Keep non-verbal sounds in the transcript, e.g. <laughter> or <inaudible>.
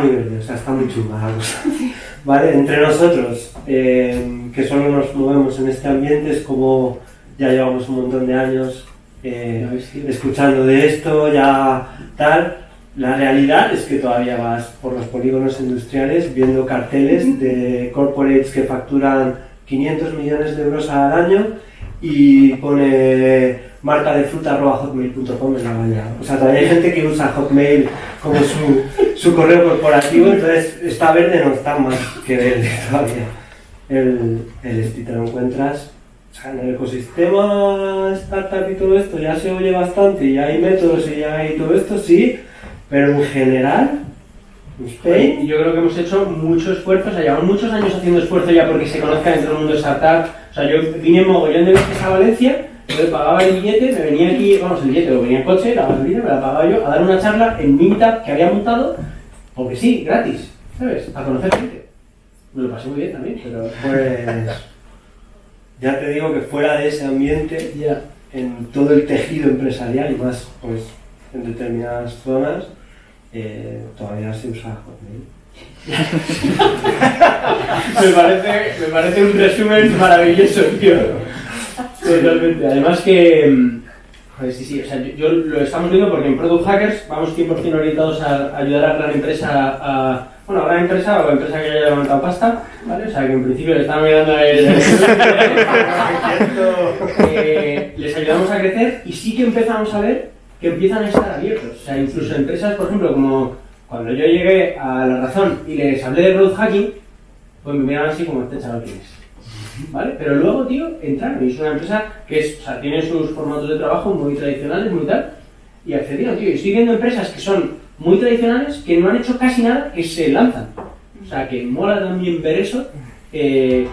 muy verde, o sea, está muy chunga la cosa. ¿Vale? Entre nosotros, eh, que solo nos movemos en este ambiente, es como ya llevamos un montón de años eh, escuchando de esto, ya tal. La realidad es que todavía vas por los polígonos industriales viendo carteles de corporates que facturan 500 millones de euros al año y pone marca de fruta hotmail.com en la valla. O sea, todavía hay gente que usa Hotmail como su, su correo corporativo, entonces está verde no está más que verde <laughs> todavía. El, el te lo encuentras o sea, en el ecosistema startup y todo esto ya se oye bastante y hay métodos y ya hay todo esto, sí, pero en general, Spain... Yo creo que hemos hecho mucho esfuerzo, o sea, llevamos muchos años haciendo esfuerzo ya porque se conozca dentro del mundo startup. O sea, yo vine mogollón de veces a Valencia, yo pagaba el billete, me venía aquí, vamos, el billete, lo venía en coche, la gasolina, me la pagaba yo, a dar una charla en Meetup que había montado, porque sí, gratis, ¿sabes? A conocer gente. Me lo pasé muy bien también, pero... Pues... Ya te digo que fuera de ese ambiente, ya en todo el tejido empresarial y más pues en determinadas zonas, eh, todavía se usa Hotmail. <laughs> me, parece, me parece un resumen maravilloso, tío. Totalmente. Además que... Joder, sí, sí, o sea, yo, lo estamos viendo porque en Product Hackers vamos 100% orientados a ayudar a la gran empresa a bueno, gran empresa o empresa que haya levantado pasta, ¿vale? O sea, que en principio le están mirando el... <laughs> eh, les ayudamos a crecer y sí que empezamos a ver que empiezan a estar abiertos. O sea, incluso empresas, por ejemplo, como cuando yo llegué a La Razón y les hablé de growth hacking, pues me miraban así como este chaval que es. ¿Vale? Pero luego, tío, entraron y es una empresa que es, o sea, tiene sus formatos de trabajo muy tradicionales, muy tal, y accedieron, tío. Estoy viendo empresas que son muy tradicionales que no han hecho casi nada que se lanzan. O sea, que mola también ver eso. Eh,